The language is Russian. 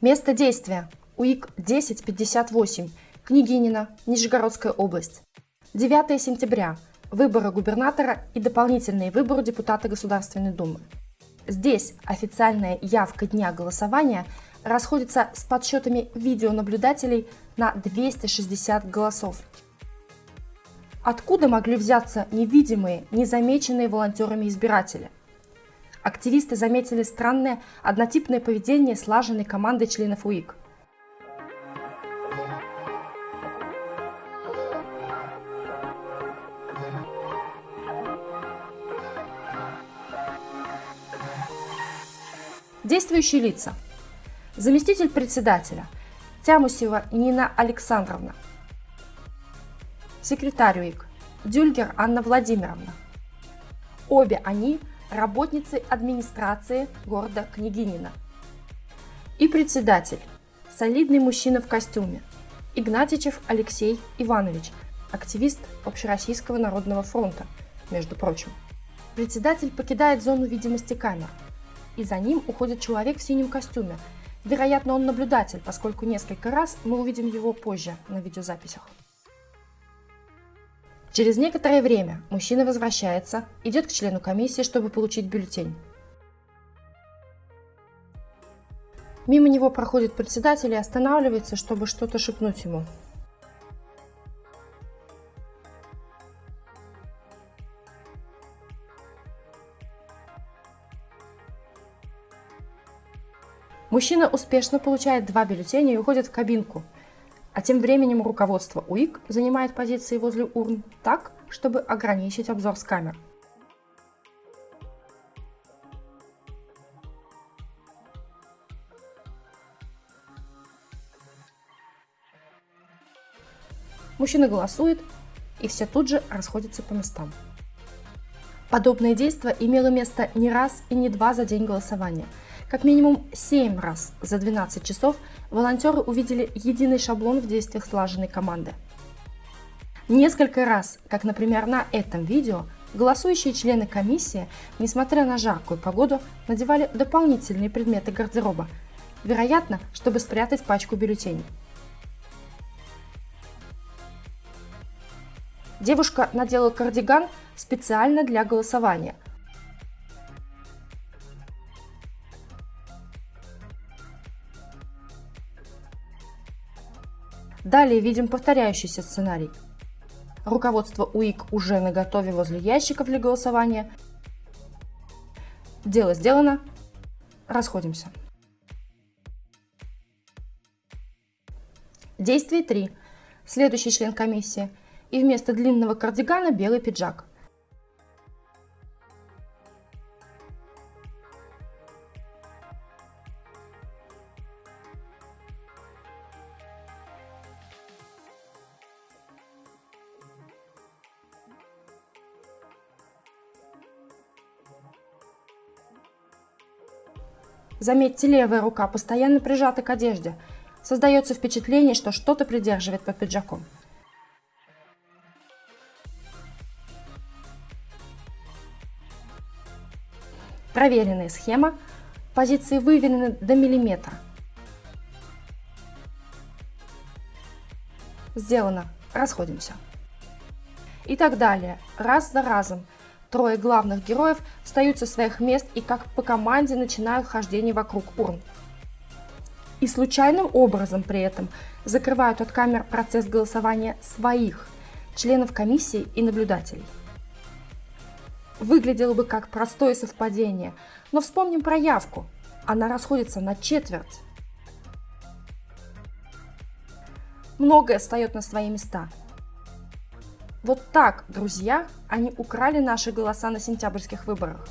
Место действия. УИК 1058. Княгинина, Нижегородская область. 9 сентября. Выборы губернатора и дополнительные выборы депутата Государственной Думы. Здесь официальная явка дня голосования расходится с подсчетами видеонаблюдателей на 260 голосов. Откуда могли взяться невидимые, незамеченные волонтерами избиратели? Активисты заметили странное однотипное поведение слаженной команды членов УИК. Действующие лица. Заместитель председателя Тямусева Нина Александровна. Секретарь УИК Дюльгер Анна Владимировна. Обе они работницы администрации города Княгинина. И председатель солидный мужчина в костюме Игнатичев Алексей Иванович, активист Общероссийского народного фронта, между прочим. Председатель покидает зону видимости камер – и за ним уходит человек в синем костюме. Вероятно, он наблюдатель, поскольку несколько раз мы увидим его позже на видеозаписях. Через некоторое время мужчина возвращается, идет к члену комиссии, чтобы получить бюллетень. Мимо него проходит председатель и останавливается, чтобы что-то шепнуть ему. Мужчина успешно получает два бюллетеня и уходит в кабинку. А тем временем руководство УИК занимает позиции возле урн так, чтобы ограничить обзор с камер. Мужчина голосует, и все тут же расходятся по местам. Подобное действие имело место не раз и не два за день голосования – как минимум 7 раз за 12 часов волонтеры увидели единый шаблон в действиях слаженной команды. Несколько раз, как, например, на этом видео, голосующие члены комиссии, несмотря на жаркую погоду, надевали дополнительные предметы гардероба, вероятно, чтобы спрятать пачку бюллетеней. Девушка надела кардиган специально для голосования – Далее видим повторяющийся сценарий. Руководство УИК уже на готове возле ящиков для голосования. Дело сделано. Расходимся. Действие 3. Следующий член комиссии. И вместо длинного кардигана белый пиджак. Заметьте, левая рука постоянно прижата к одежде. Создается впечатление, что что-то придерживает под пиджаком. Проверенная схема. Позиции выверены до миллиметра. Сделано. Расходимся. И так далее. Раз за разом. Трое главных героев встают со своих мест и как по команде начинают хождение вокруг урн. И случайным образом при этом закрывают от камер процесс голосования своих, членов комиссии и наблюдателей. Выглядело бы как простое совпадение, но вспомним про явку. Она расходится на четверть. Многое встает на свои места – вот так, друзья, они украли наши голоса на сентябрьских выборах.